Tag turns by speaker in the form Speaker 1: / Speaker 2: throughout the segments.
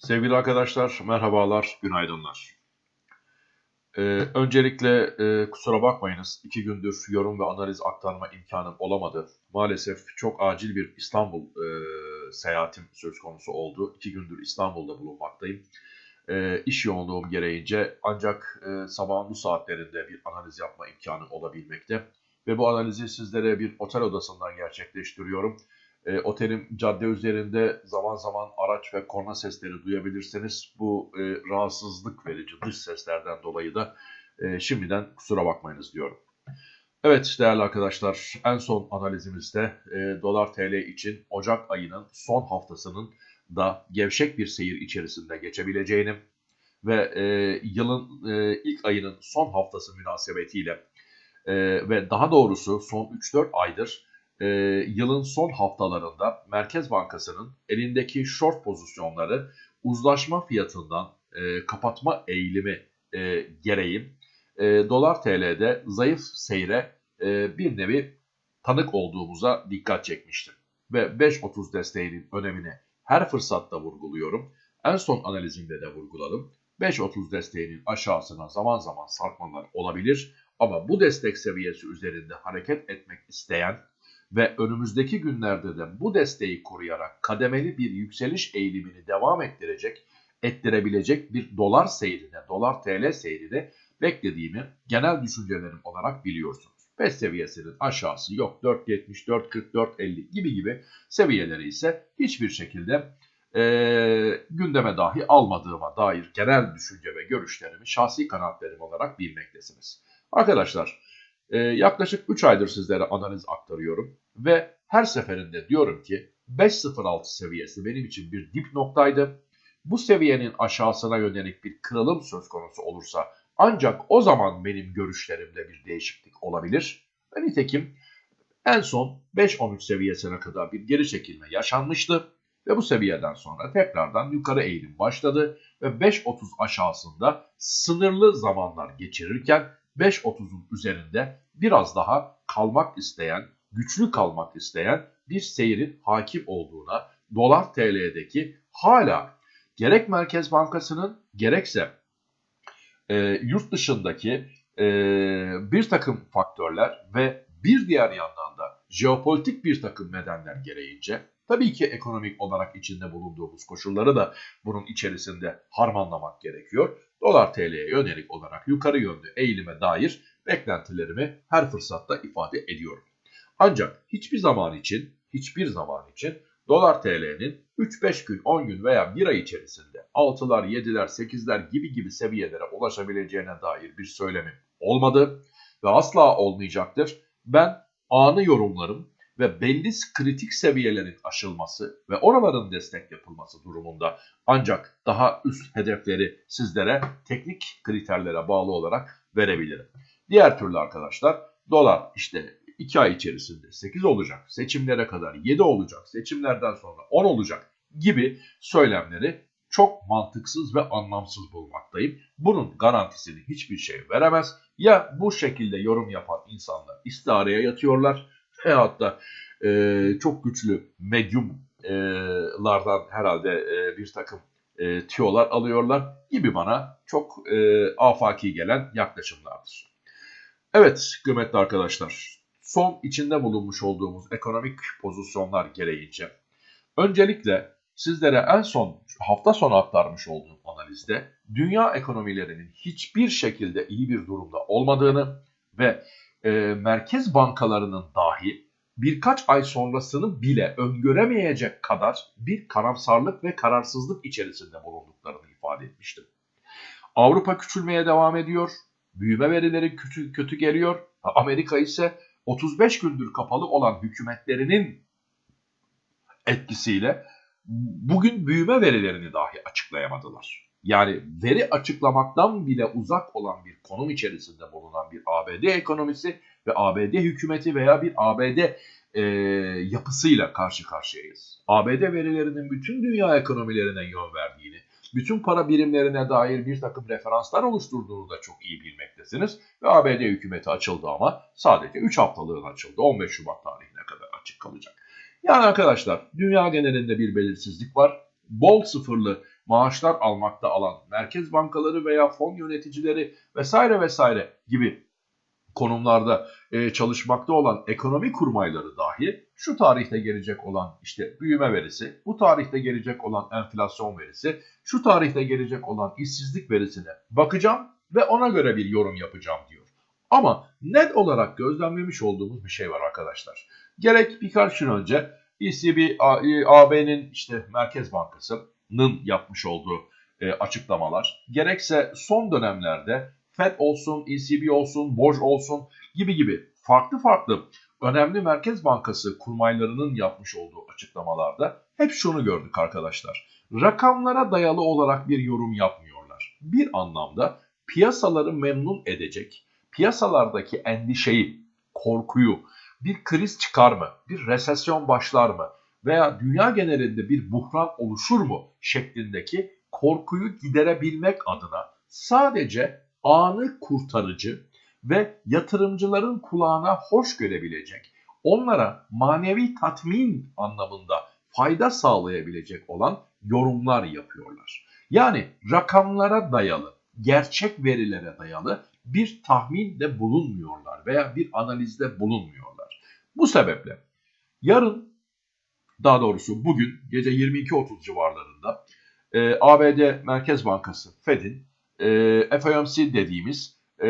Speaker 1: Sevgili arkadaşlar, merhabalar, günaydınlar. Ee, öncelikle e, kusura bakmayınız, iki gündür yorum ve analiz aktarma imkanım olamadı. Maalesef çok acil bir İstanbul e, seyahatim söz konusu oldu. İki gündür İstanbul'da bulunmaktayım. E, iş yoğunluğum gereğince ancak e, sabahın bu saatlerinde bir analiz yapma imkanı olabilmekte. Ve bu analizi sizlere bir otel odasından gerçekleştiriyorum. E, otelin cadde üzerinde zaman zaman araç ve korna sesleri duyabilirsiniz. Bu e, rahatsızlık verici dış seslerden dolayı da e, şimdiden kusura bakmayınız diyorum. Evet değerli arkadaşlar en son analizimizde e, dolar TL için Ocak ayının son haftasının da gevşek bir seyir içerisinde geçebileceğini ve e, yılın e, ilk ayının son haftası münasebetiyle e, ve daha doğrusu son 3-4 aydır e, yılın son haftalarında Merkez Bankası'nın elindeki short pozisyonları uzlaşma fiyatından e, kapatma eğilimi e, gereği e, dolar TL'de zayıf seyre e, bir nevi tanık olduğumuza dikkat çekmiştim. Ve 5.30 desteğinin önemini her fırsatta vurguluyorum. En son analizimde de vurguladım. 5.30 desteğinin aşağısına zaman zaman sarkmalar olabilir ama bu destek seviyesi üzerinde hareket etmek isteyen ve önümüzdeki günlerde de bu desteği koruyarak kademeli bir yükseliş eğilimini devam ettirecek, ettirebilecek bir dolar seyrine, dolar TL seyrine beklediğimi genel düşüncelerim olarak biliyorsunuz. 5 seviyesinin aşağısı yok 4.70, 4.40, 4.50 gibi gibi seviyeleri ise hiçbir şekilde e, gündeme dahi almadığıma dair genel düşünce ve görüşlerimi şahsi kanaatlerim olarak bilmektesiniz. Arkadaşlar ee, yaklaşık 3 aydır sizlere analiz aktarıyorum ve her seferinde diyorum ki 5.06 seviyesi benim için bir dip noktaydı. Bu seviyenin aşağısına yönelik bir kırılım söz konusu olursa ancak o zaman benim görüşlerimde bir değişiklik olabilir. Ve nitekim en son 5.13 seviyesine kadar bir geri çekilme yaşanmıştı. Ve bu seviyeden sonra tekrardan yukarı eğilim başladı ve 5.30 aşağısında sınırlı zamanlar geçirirken 5.30'un üzerinde biraz daha kalmak isteyen, güçlü kalmak isteyen bir seyrin hakim olduğuna, dolar TL'deki hala gerek Merkez Bankası'nın gerekse e, yurt dışındaki e, bir takım faktörler ve bir diğer yandan da jeopolitik bir takım nedenler gereğince tabii ki ekonomik olarak içinde bulunduğumuz koşulları da bunun içerisinde harmanlamak gerekiyor dolar TL'ye yönelik olarak yukarı yönlü eğilime dair beklentilerimi her fırsatta ifade ediyorum. Ancak hiçbir zaman için, hiçbir zaman için dolar TL'nin 3-5 gün, 10 gün veya 1 ay içerisinde 6'lar, 7'ler, 8'ler gibi gibi seviyelere ulaşabileceğine dair bir söylemim olmadı ve asla olmayacaktır. Ben anı yorumlarım ve belli kritik seviyelerin aşılması ve oraların destek yapılması durumunda ancak daha üst hedefleri sizlere teknik kriterlere bağlı olarak verebilirim. Diğer türlü arkadaşlar dolar işte 2 ay içerisinde 8 olacak, seçimlere kadar 7 olacak, seçimlerden sonra 10 olacak gibi söylemleri çok mantıksız ve anlamsız bulmaktayım. Bunun garantisini hiçbir şey veremez. Ya bu şekilde yorum yapan insanlar istihareye yatıyorlar veyahut da e, çok güçlü medyumlardan herhalde e, bir takım e, tiyolar alıyorlar gibi bana çok e, afaki gelen yaklaşımlardır. Evet kıymetli arkadaşlar son içinde bulunmuş olduğumuz ekonomik pozisyonlar gereğince öncelikle sizlere en son hafta sonu aktarmış olduğum analizde dünya ekonomilerinin hiçbir şekilde iyi bir durumda olmadığını ve e, merkez bankalarının dahi birkaç ay sonrasını bile öngöremeyecek kadar bir karamsarlık ve kararsızlık içerisinde bulunduklarını ifade etmiştim. Avrupa küçülmeye devam ediyor. Büyüme verileri kötü, kötü geliyor. Amerika ise 35 gündür kapalı olan hükümetlerinin etkisiyle bugün büyüme verilerini dahi açıklayamadılar. Yani veri açıklamaktan bile uzak olan bir konum içerisinde bulunan bir ABD ekonomisi ve ABD hükümeti veya bir ABD e, yapısıyla karşı karşıyayız. ABD verilerinin bütün dünya ekonomilerine yön verdiğini, bütün para birimlerine dair bir takım referanslar oluşturduğunu da çok iyi bilmektesiniz. Ve ABD hükümeti açıldı ama sadece 3 haftalığına açıldı. 15 Şubat tarihine kadar açık kalacak. Yani arkadaşlar dünya genelinde bir belirsizlik var. Bol sıfırlı maaşlar almakta alan merkez bankaları veya fon yöneticileri vesaire vesaire gibi konumlarda e, çalışmakta olan ekonomi kurmayları dahi şu tarihte gelecek olan işte büyüme verisi, bu tarihte gelecek olan enflasyon verisi, şu tarihte gelecek olan işsizlik verisine bakacağım ve ona göre bir yorum yapacağım diyor. Ama net olarak gözlemlemiş olduğumuz bir şey var arkadaşlar. Gerek birkaç gün önce ECB, AB'nin işte Merkez Bankası'nın yapmış olduğu e, açıklamalar, gerekse son dönemlerde FED olsun, ECB olsun, BOJ olsun gibi gibi farklı farklı önemli Merkez Bankası kurmaylarının yapmış olduğu açıklamalarda hep şunu gördük arkadaşlar. Rakamlara dayalı olarak bir yorum yapmıyorlar. Bir anlamda piyasaları memnun edecek, piyasalardaki endişeyi, korkuyu, bir kriz çıkar mı, bir resesyon başlar mı veya dünya genelinde bir buhran oluşur mu şeklindeki korkuyu giderebilmek adına sadece anı kurtarıcı ve yatırımcıların kulağına hoş görebilecek, onlara manevi tatmin anlamında fayda sağlayabilecek olan yorumlar yapıyorlar. Yani rakamlara dayalı, gerçek verilere dayalı bir tahminde bulunmuyorlar veya bir analizde bulunmuyorlar. Bu sebeple yarın daha doğrusu bugün gece 22.30 civarlarında e, ABD Merkez Bankası Fed'in e, FOMC dediğimiz e,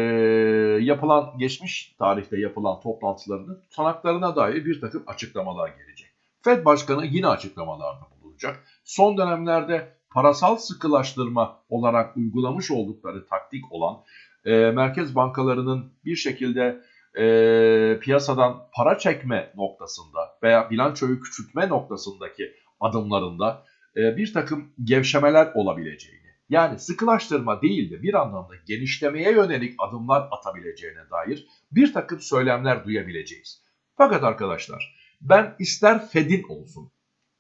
Speaker 1: yapılan geçmiş tarihte yapılan toplantılarının tutanaklarına dair bir takım açıklamalar gelecek. Fed Başkanı yine açıklamalarda bulunacak. Son dönemlerde parasal sıkılaştırma olarak uygulamış oldukları taktik olan e, merkez bankalarının bir şekilde e, piyasadan para çekme noktasında veya bilançoyu küçültme noktasındaki adımlarında e, bir takım gevşemeler olabileceğini, yani sıkılaştırma değil de bir anlamda genişlemeye yönelik adımlar atabileceğine dair bir takım söylemler duyabileceğiz. Fakat arkadaşlar ben ister Fed'in olsun,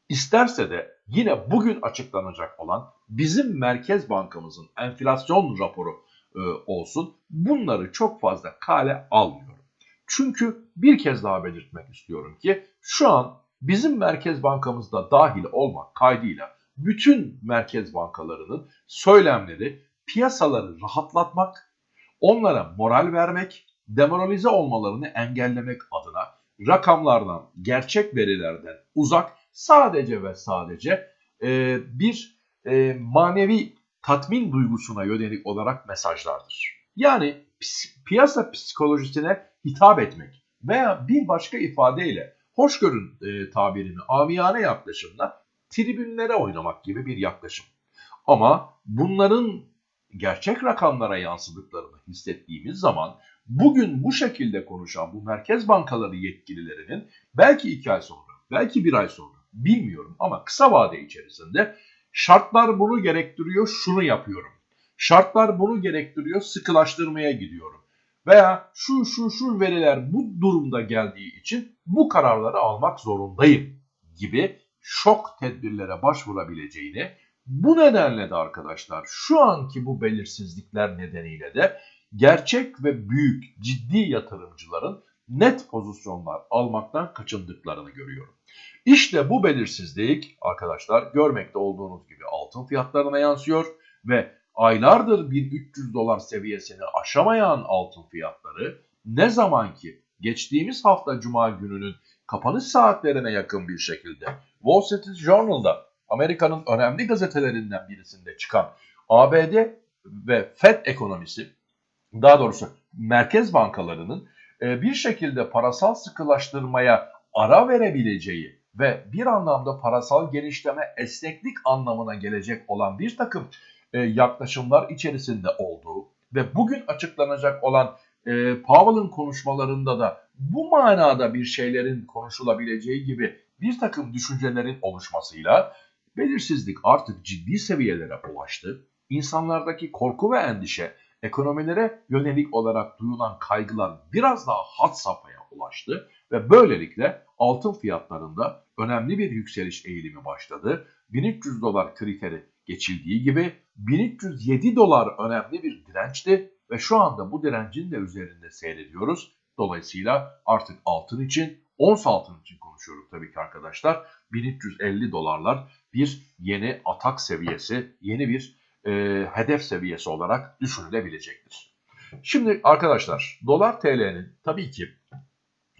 Speaker 1: isterse de yine bugün açıklanacak olan bizim Merkez Bankamızın enflasyon raporu e, olsun bunları çok fazla kale almıyorum. Çünkü bir kez daha belirtmek istiyorum ki şu an bizim Merkez Bankamızda dahil olmak kaydıyla bütün merkez bankalarının söylemleri piyasaları rahatlatmak, onlara moral vermek, demoralize olmalarını engellemek adına rakamlardan, gerçek verilerden uzak sadece ve sadece e, bir e, manevi tatmin duygusuna yönelik olarak mesajlardır. Yani piyasa psikolojisine hitap etmek veya bir başka ifadeyle hoşgörün e, tabirini amiyane yaklaşımla tribünlere oynamak gibi bir yaklaşım. Ama bunların gerçek rakamlara yansıdıklarını hissettiğimiz zaman bugün bu şekilde konuşan bu merkez bankaları yetkililerinin belki iki ay sonra, belki bir ay sonra bilmiyorum ama kısa vade içerisinde şartlar bunu gerektiriyor şunu yapıyorum. Şartlar bunu gerektiriyor sıkılaştırmaya gidiyorum. Veya şu şu şu veriler bu durumda geldiği için bu kararları almak zorundayım gibi şok tedbirlere başvurabileceğini, bu nedenle de arkadaşlar şu anki bu belirsizlikler nedeniyle de gerçek ve büyük ciddi yatırımcıların net pozisyonlar almaktan kaçındıklarını görüyorum. İşte bu belirsizlik arkadaşlar görmekte olduğunuz gibi altın fiyatlarına yansıyor ve aylardır 1300 dolar seviyesini aşamayan altın fiyatları ne zaman ki geçtiğimiz hafta cuma gününün kapanış saatlerine yakın bir şekilde Wall Street Journal'da Amerika'nın önemli gazetelerinden birisinde çıkan ABD ve Fed ekonomisi daha doğrusu merkez bankalarının e, bir şekilde parasal sıkılaştırmaya ara verebileceği ve bir anlamda parasal genişleme esneklik anlamına gelecek olan bir takım e, yaklaşımlar içerisinde olduğu ve bugün açıklanacak olan e, Powell'ın konuşmalarında da bu manada bir şeylerin konuşulabileceği gibi bir takım düşüncelerin oluşmasıyla belirsizlik artık ciddi seviyelere ulaştı. İnsanlardaki korku ve endişe, ekonomilere yönelik olarak duyulan kaygılar biraz daha had safhaya ulaştı ve böylelikle altın fiyatlarında önemli bir yükseliş eğilimi başladı. 1300 dolar kriteri geçildiği gibi 1307 dolar önemli bir dirençti ve şu anda bu direncin de üzerinde seyrediyoruz. Dolayısıyla artık altın için, ons altın için konuşuyorum tabii ki arkadaşlar. 1350 dolarlar bir yeni atak seviyesi, yeni bir e, hedef seviyesi olarak düşünülebilecektir. Şimdi arkadaşlar dolar TL'nin tabii ki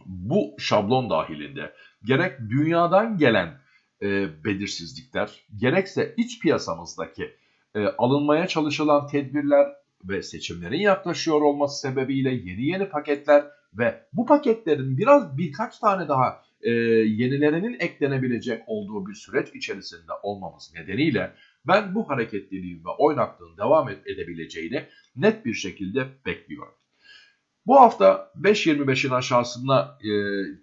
Speaker 1: bu şablon dahilinde gerek dünyadan gelen e, belirsizlikler gerekse iç piyasamızdaki e, alınmaya çalışılan tedbirler ve seçimlerin yaklaşıyor olması sebebiyle yeni yeni paketler ve bu paketlerin biraz birkaç tane daha e, yenilerinin eklenebilecek olduğu bir süreç içerisinde olmamız nedeniyle ben bu hareketliliğin ve oynaklığın devam edebileceğini net bir şekilde bekliyorum. Bu hafta 5.25'in aşağısına e,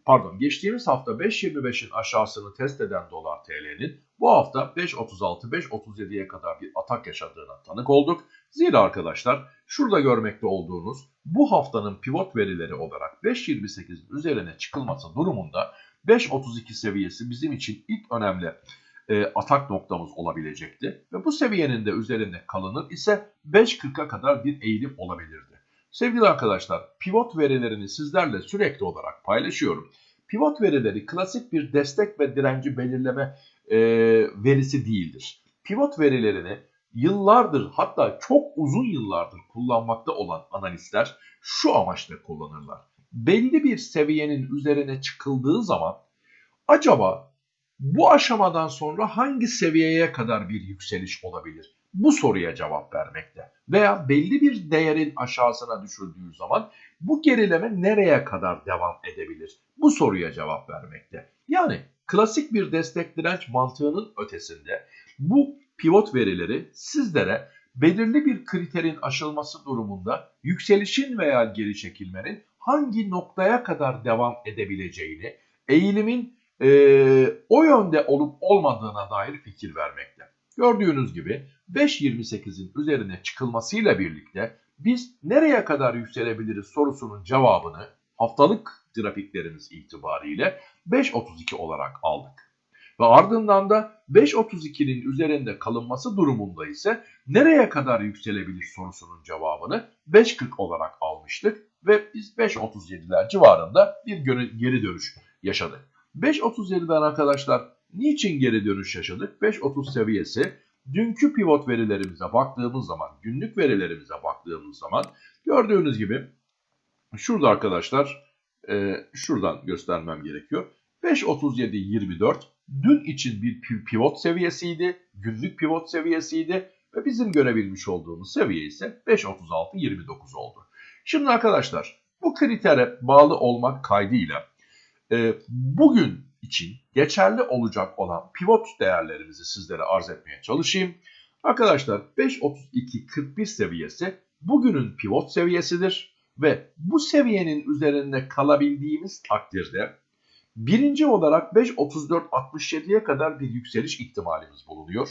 Speaker 1: pardon geçtiğimiz hafta 5.25'in aşağısını test eden dolar TL'nin bu hafta 5.36-5.37'ye kadar bir atak yaşadığına tanık olduk. Zira arkadaşlar şurada görmekte olduğunuz bu haftanın pivot verileri olarak 5.28'in üzerine çıkılması durumunda 5.32 seviyesi bizim için ilk önemli e, atak noktamız olabilecekti. Ve bu seviyenin de üzerinde kalınır ise 5.40'a kadar bir eğilim olabilirdi. Sevgili arkadaşlar pivot verilerini sizlerle sürekli olarak paylaşıyorum. Pivot verileri klasik bir destek ve direnci belirleme e, verisi değildir. Pivot verilerini yıllardır hatta çok uzun yıllardır kullanmakta olan analistler şu amaçla kullanırlar. Belli bir seviyenin üzerine çıkıldığı zaman acaba bu aşamadan sonra hangi seviyeye kadar bir yükseliş olabilir? Bu soruya cevap vermekte. Veya belli bir değerin aşağısına düşüldüğü zaman bu gerileme nereye kadar devam edebilir? Bu soruya cevap vermekte. Yani klasik bir destek direnç mantığının ötesinde bu pivot verileri sizlere belirli bir kriterin aşılması durumunda yükselişin veya geri çekilmenin hangi noktaya kadar devam edebileceğini, eğilimin e, o yönde olup olmadığına dair fikir vermekte. Gördüğünüz gibi 5.28'in üzerine çıkılmasıyla birlikte biz nereye kadar yükselebiliriz sorusunun cevabını haftalık grafiklerimiz itibariyle 5.32 olarak aldık. Ve ardından da 5.32'nin üzerinde kalınması durumunda ise nereye kadar yükselebilir sorusunun cevabını 5.40 olarak almıştık ve biz 5.37'ler civarında bir geri dönüş yaşadık. 5.37'den arkadaşlar niçin geri dönüş yaşadık? 5.30 seviyesi dünkü pivot verilerimize baktığımız zaman, günlük verilerimize baktığımız zaman gördüğünüz gibi şurada arkadaşlar e, şuradan göstermem gerekiyor. 5.37.24 dün için bir pivot seviyesiydi, günlük pivot seviyesiydi ve bizim görebilmiş olduğumuz seviye ise 5.36.29 oldu. Şimdi arkadaşlar bu kritere bağlı olmak kaydıyla e, bugün için geçerli olacak olan pivot değerlerimizi sizlere arz etmeye çalışayım. Arkadaşlar 5.32.41 seviyesi bugünün pivot seviyesidir ve bu seviyenin üzerinde kalabildiğimiz takdirde birinci olarak 5.34.67'ye kadar bir yükseliş ihtimalimiz bulunuyor.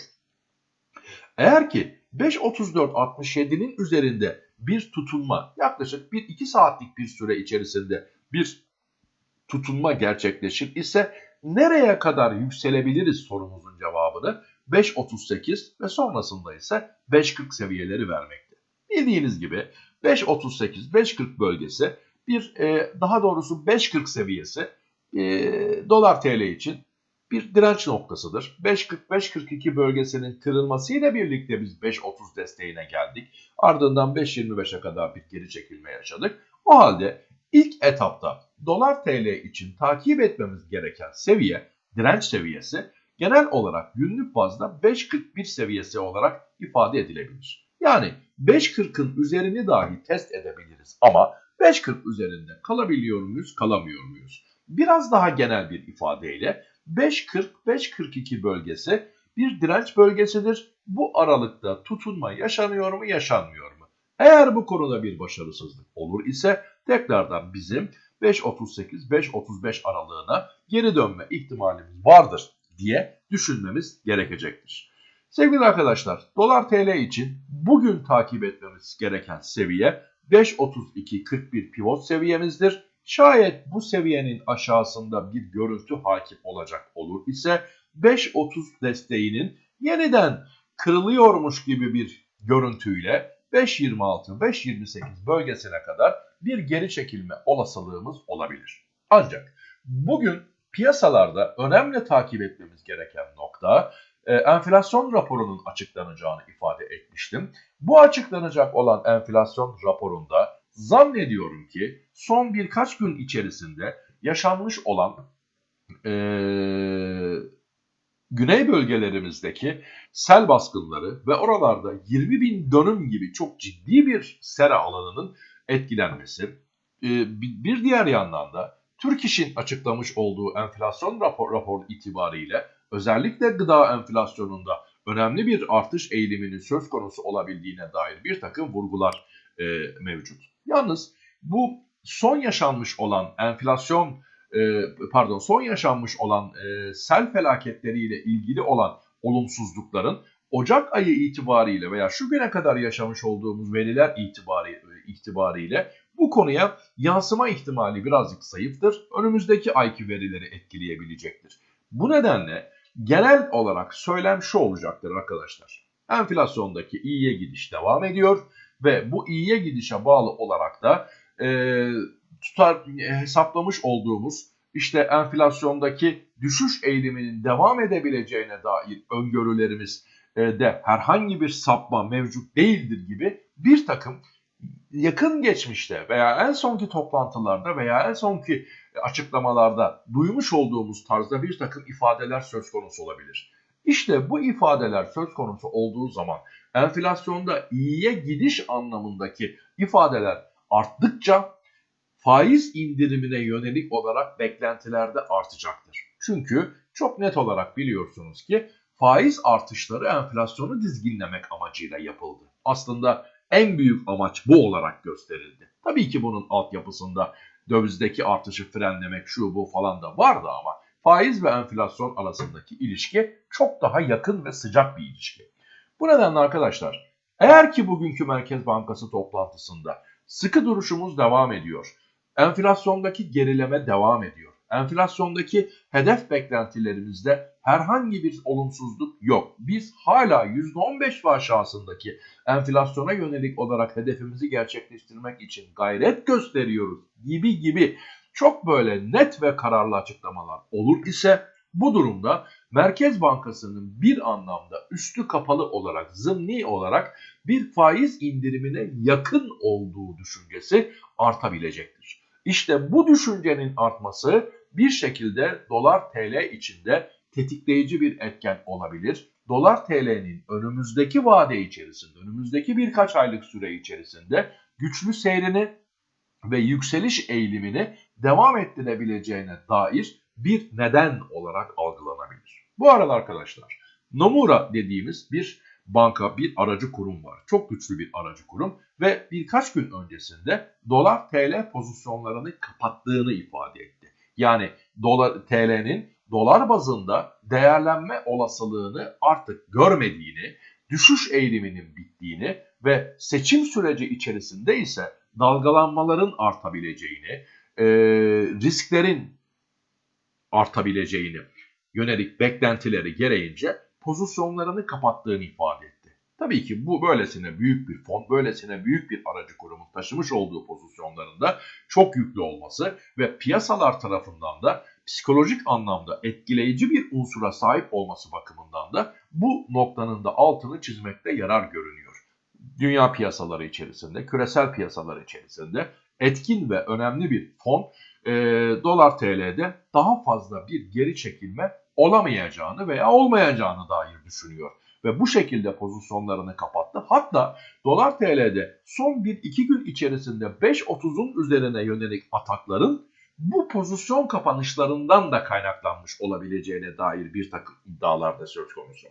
Speaker 1: Eğer ki 5.34.67'nin üzerinde bir tutunma yaklaşık 1-2 saatlik bir süre içerisinde bir tutunma gerçekleşir ise nereye kadar yükselebiliriz sorumuzun cevabını 5.38 ve sonrasında ise 5.40 seviyeleri vermekte. Bildiğiniz gibi 5.38-5.40 bölgesi bir e, daha doğrusu 5.40 seviyesi e, dolar TL için bir direnç noktasıdır. 5.40-5.42 bölgesinin kırılmasıyla birlikte biz 5.30 desteğine geldik. Ardından 5.25'e kadar bir geri çekilme yaşadık. O halde ilk etapta dolar TL için takip etmemiz gereken seviye, direnç seviyesi genel olarak günlük bazda 5.41 seviyesi olarak ifade edilebilir. Yani 5.40'ın üzerini dahi test edebiliriz ama 5.40 üzerinde kalabiliyor muyuz, kalamıyor muyuz? Biraz daha genel bir ifadeyle 5.40-5.42 bölgesi bir direnç bölgesidir. Bu aralıkta tutunma yaşanıyor mu, yaşanmıyor mu? Eğer bu konuda bir başarısızlık olur ise tekrardan bizim 5.38-5.35 aralığına geri dönme ihtimalimiz vardır diye düşünmemiz gerekecektir. Sevgili arkadaşlar dolar TL için bugün takip etmemiz gereken seviye 5.32-41 pivot seviyemizdir. Şayet bu seviyenin aşağısında bir görüntü hakim olacak olur ise 5.30 desteğinin yeniden kırılıyormuş gibi bir görüntüyle 5.26-5.28 bölgesine kadar bir geri çekilme olasılığımız olabilir. Ancak bugün piyasalarda önemli takip etmemiz gereken nokta enflasyon raporunun açıklanacağını ifade etmiştim. Bu açıklanacak olan enflasyon raporunda zannediyorum ki son birkaç gün içerisinde yaşanmış olan e, güney bölgelerimizdeki sel baskınları ve oralarda 20 bin dönüm gibi çok ciddi bir sera alanının etkilenmesi. E, bir diğer yandan da Türk İş'in açıklamış olduğu enflasyon rapor, rapor itibariyle özellikle gıda enflasyonunda önemli bir artış eğiliminin söz konusu olabildiğine dair bir takım vurgular e, mevcut. Yalnız bu son yaşanmış olan enflasyon e, pardon son yaşanmış olan e, sel felaketleriyle ilgili olan olumsuzlukların Ocak ayı itibariyle veya şu güne kadar yaşamış olduğumuz veriler itibari, itibariyle bu konuya yansıma ihtimali birazcık zayıftır. Önümüzdeki ayki verileri etkileyebilecektir. Bu nedenle genel olarak söylem şu olacaktır arkadaşlar. Enflasyondaki iyiye gidiş devam ediyor ve bu iyiye gidişe bağlı olarak da e, tutar hesaplamış olduğumuz işte enflasyondaki düşüş eğiliminin devam edebileceğine dair öngörülerimiz e, de herhangi bir sapma mevcut değildir gibi bir takım yakın geçmişte veya en sonki toplantılarda veya en sonki açıklamalarda duymuş olduğumuz tarzda bir takım ifadeler söz konusu olabilir. İşte bu ifadeler söz konusu olduğu zaman enflasyonda iyiye gidiş anlamındaki ifadeler arttıkça faiz indirimine yönelik olarak beklentilerde artacaktır. Çünkü çok net olarak biliyorsunuz ki faiz artışları enflasyonu dizginlemek amacıyla yapıldı. Aslında en büyük amaç bu olarak gösterildi. Tabii ki bunun altyapısında dövizdeki artışı frenlemek şu bu falan da vardı ama faiz ve enflasyon arasındaki ilişki çok daha yakın ve sıcak bir ilişki. Bu nedenle arkadaşlar eğer ki bugünkü Merkez Bankası toplantısında sıkı duruşumuz devam ediyor Enflasyondaki gerileme devam ediyor. Enflasyondaki hedef beklentilerimizde herhangi bir olumsuzluk yok. Biz hala %15 ve aşağısındaki enflasyona yönelik olarak hedefimizi gerçekleştirmek için gayret gösteriyoruz gibi gibi çok böyle net ve kararlı açıklamalar olur ise bu durumda Merkez Bankası'nın bir anlamda üstü kapalı olarak, zımni olarak bir faiz indirimine yakın olduğu düşüncesi artabilecektir. İşte bu düşüncenin artması bir şekilde dolar TL içinde tetikleyici bir etken olabilir. Dolar TL'nin önümüzdeki vade içerisinde, önümüzdeki birkaç aylık süre içerisinde güçlü seyrini ve yükseliş eğilimini devam ettirebileceğine dair bir neden olarak algılanabilir. Bu arada arkadaşlar Nomura dediğimiz bir banka, bir aracı kurum var. Çok güçlü bir aracı kurum ve birkaç gün öncesinde dolar TL pozisyonlarını kapattığını ifade etti. Yani dolar TL'nin dolar bazında değerlenme olasılığını artık görmediğini, düşüş eğiliminin bittiğini ve seçim süreci içerisinde ise dalgalanmaların artabileceğini, e, risklerin artabileceğini yönelik beklentileri gereğince pozisyonlarını kapattığını ifade etti. Tabii ki bu böylesine büyük bir fon, böylesine büyük bir aracı kurumun taşımış olduğu pozisyonlarında çok yüklü olması ve piyasalar tarafından da psikolojik anlamda etkileyici bir unsura sahip olması bakımından da bu noktanın da altını çizmekte yarar görünüyor. Dünya piyasaları içerisinde, küresel piyasalar içerisinde etkin ve önemli bir fon e, dolar TL'de daha fazla bir geri çekilme olamayacağını veya olmayacağını dair düşünüyor. Ve bu şekilde pozisyonlarını kapattı. Hatta dolar TL'de son 1-2 gün içerisinde 5.30'un üzerine yönelik atakların bu pozisyon kapanışlarından da kaynaklanmış olabileceğine dair bir takım iddialar da söz konusu.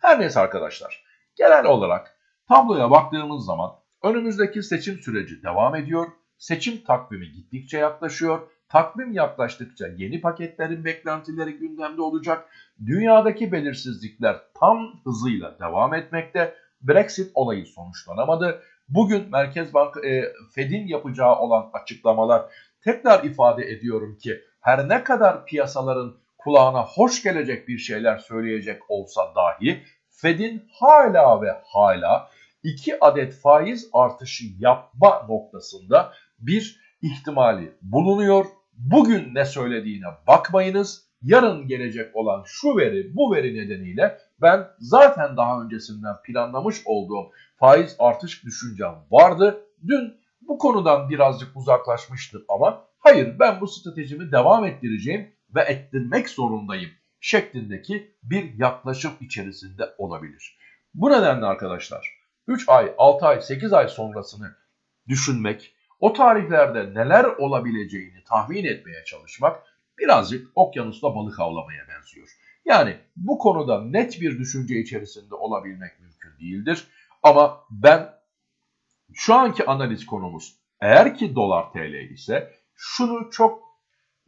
Speaker 1: Her neyse arkadaşlar genel olarak tabloya baktığımız zaman önümüzdeki seçim süreci devam ediyor. Seçim takvimi gittikçe yaklaşıyor Takvim yaklaştıkça yeni paketlerin beklentileri gündemde olacak. Dünyadaki belirsizlikler tam hızıyla devam etmekte. Brexit olayı sonuçlanamadı. Bugün Merkez Bank e, Fed'in yapacağı olan açıklamalar tekrar ifade ediyorum ki her ne kadar piyasaların kulağına hoş gelecek bir şeyler söyleyecek olsa dahi Fed'in hala ve hala 2 adet faiz artışı yapma noktasında bir ihtimali bulunuyor. Bugün ne söylediğine bakmayınız. Yarın gelecek olan şu veri bu veri nedeniyle ben zaten daha öncesinden planlamış olduğum faiz artış düşüncem vardı. Dün bu konudan birazcık uzaklaşmıştım ama hayır ben bu stratejimi devam ettireceğim ve ettirmek zorundayım şeklindeki bir yaklaşım içerisinde olabilir. Bu nedenle arkadaşlar 3 ay, 6 ay, 8 ay sonrasını düşünmek, o tarihlerde neler olabileceğini tahmin etmeye çalışmak birazcık okyanusta balık avlamaya benziyor. Yani bu konuda net bir düşünce içerisinde olabilmek mümkün değildir. Ama ben şu anki analiz konumuz eğer ki dolar tl ise şunu çok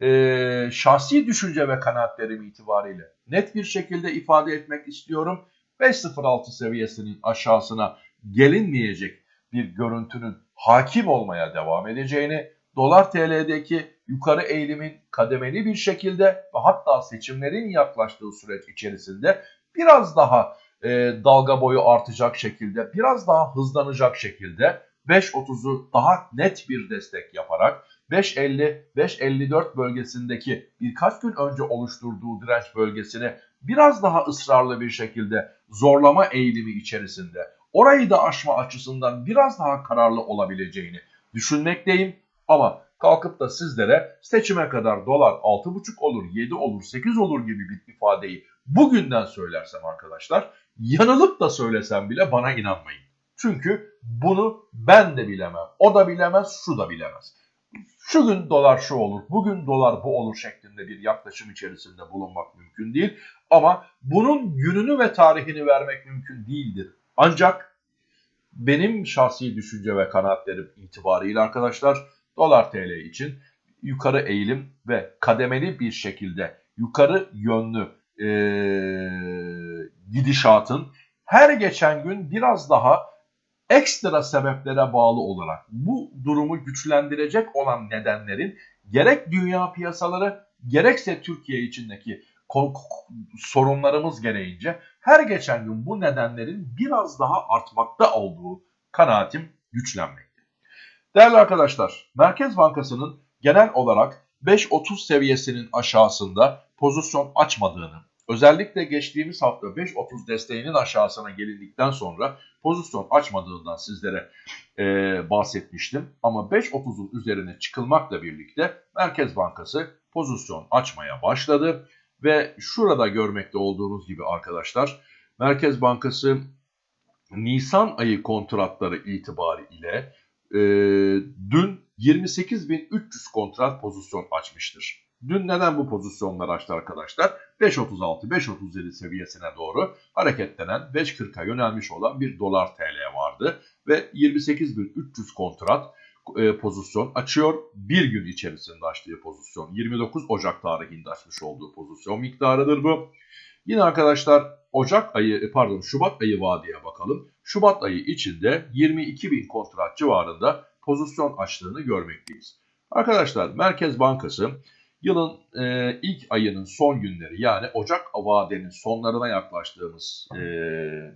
Speaker 1: e, şahsi düşünce ve kanaatlerim itibariyle net bir şekilde ifade etmek istiyorum. 5.06 seviyesinin aşağısına gelinmeyecek bir görüntünün hakim olmaya devam edeceğini, dolar TL'deki yukarı eğilimin kademeli bir şekilde ve hatta seçimlerin yaklaştığı süreç içerisinde biraz daha e, dalga boyu artacak şekilde, biraz daha hızlanacak şekilde 5.30'u daha net bir destek yaparak 5.50-5.54 bölgesindeki birkaç gün önce oluşturduğu direnç bölgesini biraz daha ısrarlı bir şekilde zorlama eğilimi içerisinde orayı da aşma açısından biraz daha kararlı olabileceğini düşünmekteyim. Ama kalkıp da sizlere seçime kadar dolar 6,5 olur, 7 olur, 8 olur gibi bir ifadeyi bugünden söylersem arkadaşlar yanılıp da söylesem bile bana inanmayın. Çünkü bunu ben de bilemem, o da bilemez, şu da bilemez. Şu gün dolar şu olur, bugün dolar bu olur şeklinde bir yaklaşım içerisinde bulunmak mümkün değil. Ama bunun gününü ve tarihini vermek mümkün değildir. Ancak benim şahsi düşünce ve kanaatlerim itibariyle arkadaşlar dolar tl için yukarı eğilim ve kademeli bir şekilde yukarı yönlü e, gidişatın her geçen gün biraz daha ekstra sebeplere bağlı olarak bu durumu güçlendirecek olan nedenlerin gerek dünya piyasaları gerekse Türkiye içindeki sorunlarımız gereğince her geçen gün bu nedenlerin biraz daha artmakta olduğu kanaatim güçlenmekte. Değerli arkadaşlar, Merkez Bankası'nın genel olarak 5.30 seviyesinin aşağısında pozisyon açmadığını, özellikle geçtiğimiz hafta 5.30 desteğinin aşağısına gelindikten sonra pozisyon açmadığından sizlere e, bahsetmiştim. Ama 5.30'un üzerine çıkılmakla birlikte Merkez Bankası pozisyon açmaya başladı. Ve şurada görmekte olduğunuz gibi arkadaşlar Merkez Bankası Nisan ayı kontratları itibariyle e, dün 28.300 kontrat pozisyon açmıştır. Dün neden bu pozisyonlar açtı arkadaşlar? 5.36-5.37 seviyesine doğru hareketlenen 5.40'a yönelmiş olan bir dolar TL vardı. Ve 28.300 kontrat e, pozisyon açıyor. Bir gün içerisinde açtığı pozisyon 29 Ocak tarihinde açmış olduğu pozisyon miktarıdır bu. Yine arkadaşlar Ocak ayı e, pardon Şubat ayı vadeye bakalım. Şubat ayı içinde 22 bin kontrat civarında pozisyon açtığını görmekteyiz. Arkadaşlar Merkez Bankası yılın e, ilk ayının son günleri yani Ocak vadenin sonlarına yaklaştığımız e,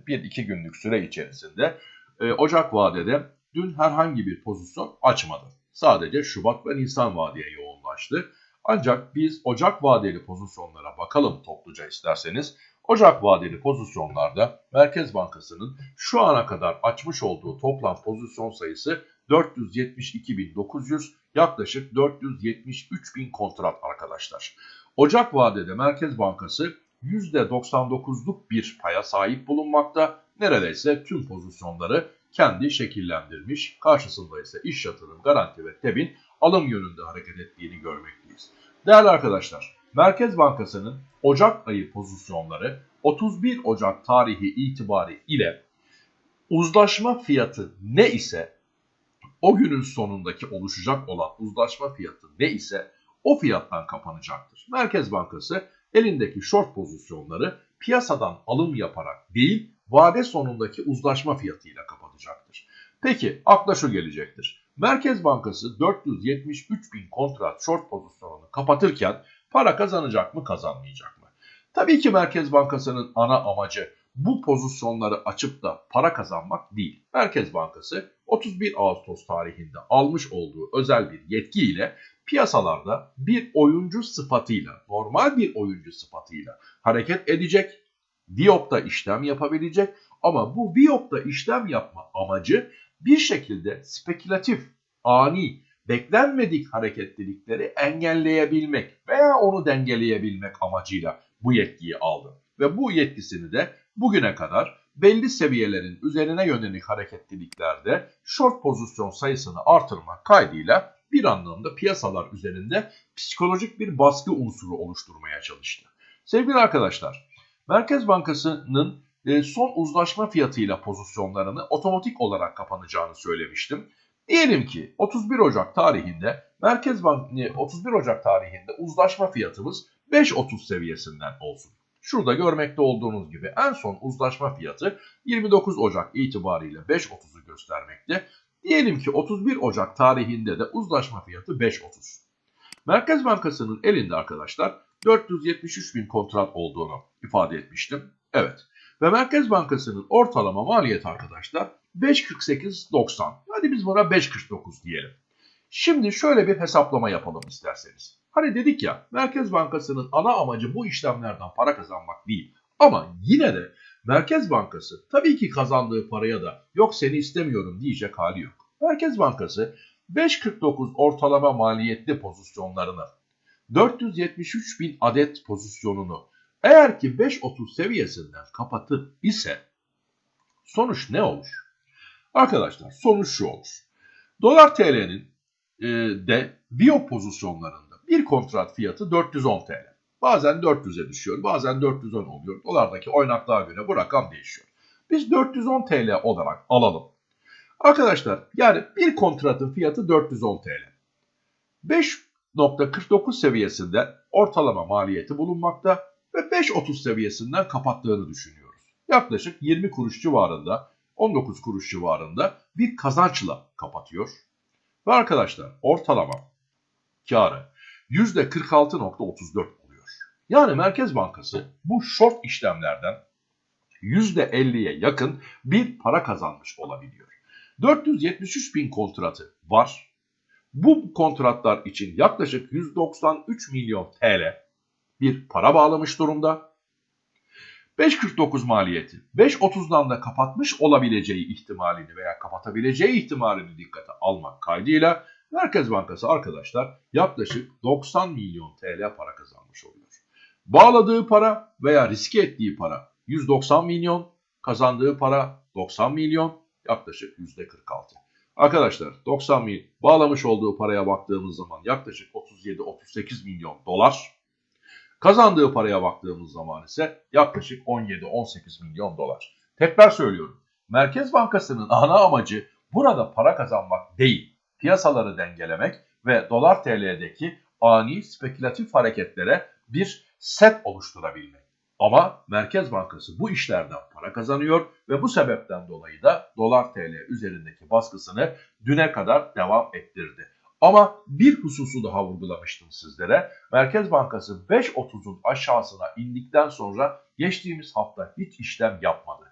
Speaker 1: bir iki günlük süre içerisinde e, Ocak vadede dün herhangi bir pozisyon açmadı. Sadece Şubat ve Nisan vadeye yoğunlaştı. Ancak biz Ocak vadeli pozisyonlara bakalım topluca isterseniz. Ocak vadeli pozisyonlarda Merkez Bankası'nın şu ana kadar açmış olduğu toplam pozisyon sayısı 472.900 yaklaşık 473.000 kontrat arkadaşlar. Ocak vadede Merkez Bankası %99'luk bir paya sahip bulunmakta. Neredeyse tüm pozisyonları kendi şekillendirmiş. Karşısında ise iş yatırım, garanti ve TEB'in alım yönünde hareket ettiğini görmekteyiz. Değerli arkadaşlar, Merkez Bankası'nın Ocak ayı pozisyonları 31 Ocak tarihi itibari ile uzlaşma fiyatı ne ise o günün sonundaki oluşacak olan uzlaşma fiyatı ne ise o fiyattan kapanacaktır. Merkez Bankası elindeki short pozisyonları piyasadan alım yaparak değil vade sonundaki uzlaşma fiyatıyla kapatacaktır. Peki akla şu gelecektir. Merkez Bankası 473 bin kontrat short pozisyonunu kapatırken para kazanacak mı kazanmayacak mı? Tabii ki Merkez Bankası'nın ana amacı bu pozisyonları açıp da para kazanmak değil. Merkez Bankası 31 Ağustos tarihinde almış olduğu özel bir yetkiyle piyasalarda bir oyuncu sıfatıyla, normal bir oyuncu sıfatıyla hareket edecek, Viyop'ta işlem yapabilecek ama bu Viyop'ta işlem yapma amacı bir şekilde spekülatif, ani, beklenmedik hareketlilikleri engelleyebilmek veya onu dengeleyebilmek amacıyla bu yetkiyi aldı. Ve bu yetkisini de bugüne kadar belli seviyelerin üzerine yönelik hareketliliklerde short pozisyon sayısını artırmak kaydıyla bir anlamda piyasalar üzerinde psikolojik bir baskı unsuru oluşturmaya çalıştı. Sevgili arkadaşlar, Merkez Bankası'nın e, son uzlaşma fiyatıyla pozisyonlarını otomatik olarak kapanacağını söylemiştim. Diyelim ki 31 Ocak tarihinde Merkez Bank 31 Ocak tarihinde uzlaşma fiyatımız 5.30 seviyesinden olsun. Şurada görmekte olduğunuz gibi en son uzlaşma fiyatı 29 Ocak itibariyle 5.30'u göstermekte. Diyelim ki 31 Ocak tarihinde de uzlaşma fiyatı 5.30. Merkez Bankası'nın elinde arkadaşlar 473 bin kontrat olduğunu ifade etmiştim. Evet. Ve Merkez Bankası'nın ortalama maliyet arkadaşlar 5.48.90. Hadi biz buna 5.49 diyelim. Şimdi şöyle bir hesaplama yapalım isterseniz. Hani dedik ya Merkez Bankası'nın ana amacı bu işlemlerden para kazanmak değil. Ama yine de Merkez Bankası tabii ki kazandığı paraya da yok seni istemiyorum diyecek hali yok. Merkez Bankası 5.49 ortalama maliyetli pozisyonlarını 473 bin adet pozisyonunu eğer ki 5.30 seviyesinden kapatır ise sonuç ne olur? Arkadaşlar sonuç şu olur. Dolar TL'nin e, de biyo pozisyonlarında bir kontrat fiyatı 410 TL. Bazen 400'e düşüyor, bazen 410 oluyor. Dolardaki oynaklığa göre bu rakam değişiyor. Biz 410 TL olarak alalım. Arkadaşlar yani bir kontratın fiyatı 410 TL. 5.49 seviyesinde ortalama maliyeti bulunmakta ve 5.30 seviyesinden kapattığını düşünüyoruz. Yaklaşık 20 kuruş civarında, 19 kuruş civarında bir kazançla kapatıyor. Ve arkadaşlar ortalama karı %46.34 oluyor. Yani Merkez Bankası bu short işlemlerden %50'ye yakın bir para kazanmış olabiliyor. 473 bin kontratı var. Bu kontratlar için yaklaşık 193 milyon TL bir para bağlamış durumda. 5.49 maliyeti 5.30'dan da kapatmış olabileceği ihtimalini veya kapatabileceği ihtimalini dikkate almak kaydıyla Merkez Bankası arkadaşlar yaklaşık 90 milyon TL para kazanmış oluyor. Bağladığı para veya riske ettiği para 190 milyon, kazandığı para 90 milyon, yaklaşık %46. Arkadaşlar 90 milyon bağlamış olduğu paraya baktığımız zaman yaklaşık 37-38 milyon dolar. Kazandığı paraya baktığımız zaman ise yaklaşık 17-18 milyon dolar. Tekrar söylüyorum. Merkez Bankası'nın ana amacı burada para kazanmak değil, piyasaları dengelemek ve dolar TL'deki ani spekülatif hareketlere bir set oluşturabilmek. Ama Merkez Bankası bu işlerden para kazanıyor ve bu sebepten dolayı da dolar TL üzerindeki baskısını düne kadar devam ettirdi. Ama bir hususu daha vurgulamıştım sizlere. Merkez Bankası 5.30'un aşağısına indikten sonra geçtiğimiz hafta hiç işlem yapmadı.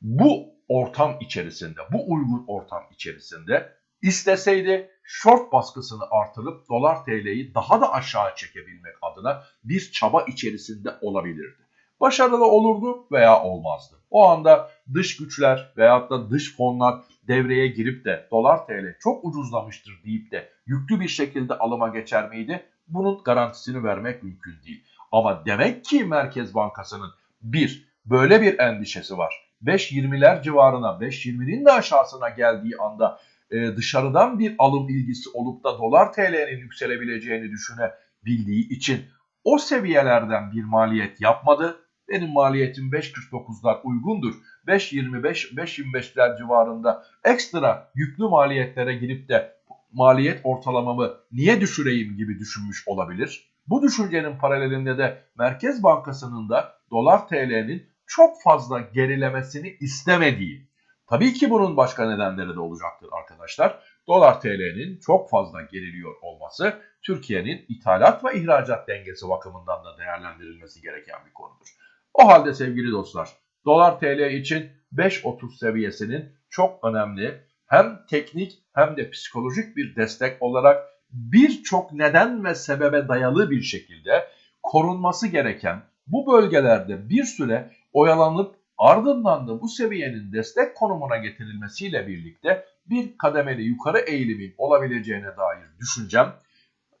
Speaker 1: Bu ortam içerisinde, bu uygun ortam içerisinde isteseydi short baskısını artırıp dolar TL'yi daha da aşağı çekebilmek adına bir çaba içerisinde olabilirdi başarılı olurdu veya olmazdı. O anda dış güçler veyahut da dış fonlar devreye girip de dolar TL çok ucuzlamıştır deyip de yüklü bir şekilde alıma geçer miydi? Bunun garantisini vermek mümkün değil. Ama demek ki Merkez Bankası'nın bir böyle bir endişesi var. 5.20'ler civarına 5.20'nin de aşağısına geldiği anda e, dışarıdan bir alım ilgisi olup da dolar TL'nin yükselebileceğini düşünebildiği için o seviyelerden bir maliyet yapmadı benim maliyetim 5.49'lar uygundur. 5.25, 5.25'ler civarında ekstra yüklü maliyetlere girip de maliyet ortalamamı niye düşüreyim gibi düşünmüş olabilir. Bu düşüncenin paralelinde de Merkez Bankası'nın da dolar TL'nin çok fazla gerilemesini istemediği. Tabii ki bunun başka nedenleri de olacaktır arkadaşlar. Dolar TL'nin çok fazla geriliyor olması Türkiye'nin ithalat ve ihracat dengesi bakımından da değerlendirilmesi gereken bir konudur. O halde sevgili dostlar dolar TL için 5.30 seviyesinin çok önemli hem teknik hem de psikolojik bir destek olarak birçok neden ve sebebe dayalı bir şekilde korunması gereken bu bölgelerde bir süre oyalanıp ardından da bu seviyenin destek konumuna getirilmesiyle birlikte bir kademeli yukarı eğilimin olabileceğine dair düşüncem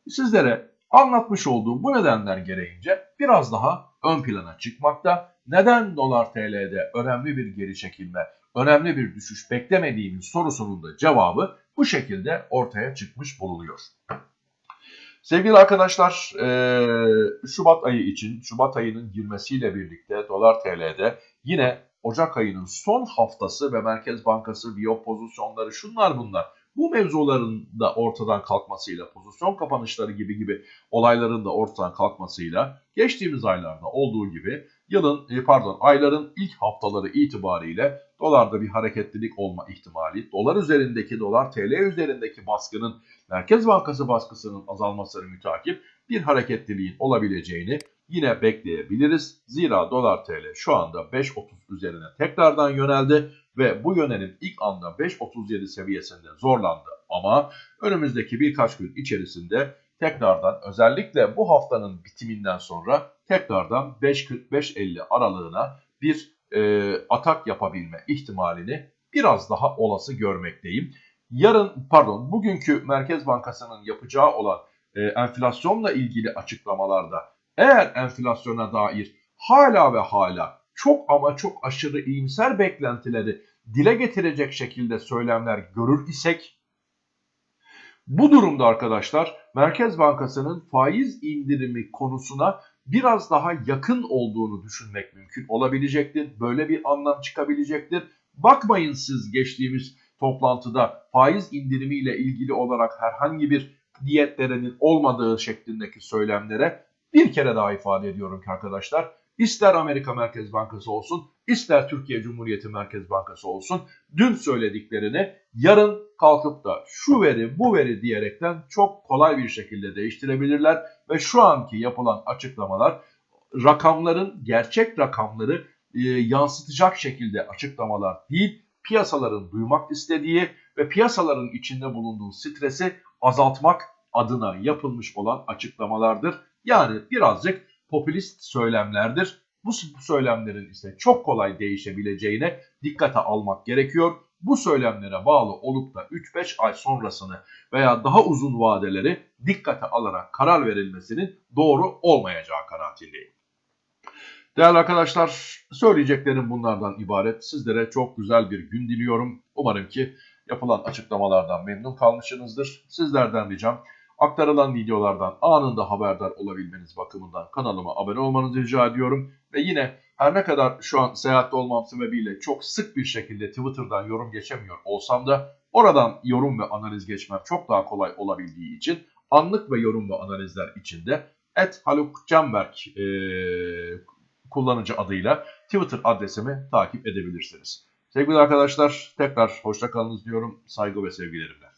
Speaker 1: sizlere anlatmış olduğum bu nedenler gereğince biraz daha ön plana çıkmakta. Neden dolar TL'de önemli bir geri çekilme, önemli bir düşüş beklemediğimiz sorusunun da cevabı bu şekilde ortaya çıkmış bulunuyor. Sevgili arkadaşlar, Şubat ayı için, Şubat ayının girmesiyle birlikte dolar TL'de yine Ocak ayının son haftası ve Merkez Bankası biyo pozisyonları şunlar bunlar. Bu mevzuların da ortadan kalkmasıyla, pozisyon kapanışları gibi gibi olayların da ortadan kalkmasıyla geçtiğimiz aylarda olduğu gibi yılın e, pardon ayların ilk haftaları itibariyle dolarda bir hareketlilik olma ihtimali, dolar üzerindeki dolar TL üzerindeki baskının Merkez Bankası baskısının azalmasını mütakip bir hareketliliğin olabileceğini yine bekleyebiliriz. Zira dolar TL şu anda 5.30 üzerine tekrardan yöneldi ve bu yönelim ilk anda 5.37 seviyesinde zorlandı ama önümüzdeki birkaç gün içerisinde tekrardan özellikle bu haftanın bitiminden sonra tekrardan 5.45-50 aralığına bir e, atak yapabilme ihtimalini biraz daha olası görmekteyim. Yarın pardon bugünkü Merkez Bankası'nın yapacağı olan e, enflasyonla ilgili açıklamalarda eğer enflasyona dair hala ve hala çok ama çok aşırı iyimser beklentileri dile getirecek şekilde söylemler görür isek bu durumda arkadaşlar Merkez Bankası'nın faiz indirimi konusuna biraz daha yakın olduğunu düşünmek mümkün olabilecektir. Böyle bir anlam çıkabilecektir. Bakmayın siz geçtiğimiz toplantıda faiz indirimiyle ilgili olarak herhangi bir niyetlerinin olmadığı şeklindeki söylemlere bir kere daha ifade ediyorum ki arkadaşlar ister Amerika Merkez Bankası olsun ister Türkiye Cumhuriyeti Merkez Bankası olsun dün söylediklerini yarın kalkıp da şu veri bu veri diyerekten çok kolay bir şekilde değiştirebilirler ve şu anki yapılan açıklamalar rakamların gerçek rakamları e, yansıtacak şekilde açıklamalar değil piyasaların duymak istediği ve piyasaların içinde bulunduğu stresi azaltmak adına yapılmış olan açıklamalardır. Yani birazcık popülist söylemlerdir. Bu söylemlerin ise çok kolay değişebileceğine dikkate almak gerekiyor. Bu söylemlere bağlı olup da 3-5 ay sonrasını veya daha uzun vadeleri dikkate alarak karar verilmesinin doğru olmayacağı kanaatindeyim. Değerli arkadaşlar söyleyeceklerim bunlardan ibaret. Sizlere çok güzel bir gün diliyorum. Umarım ki yapılan açıklamalardan memnun kalmışsınızdır. Sizlerden ricam aktarılan videolardan anında haberdar olabilmeniz bakımından kanalıma abone olmanızı rica ediyorum. Ve yine her ne kadar şu an seyahatte olmam sebebiyle çok sık bir şekilde Twitter'dan yorum geçemiyor olsam da oradan yorum ve analiz geçmem çok daha kolay olabildiği için anlık ve yorum ve analizler içinde et Haluk Canberk e, kullanıcı adıyla Twitter adresimi takip edebilirsiniz. Sevgili arkadaşlar tekrar hoşça kalınız diyorum. Saygı ve sevgilerimle.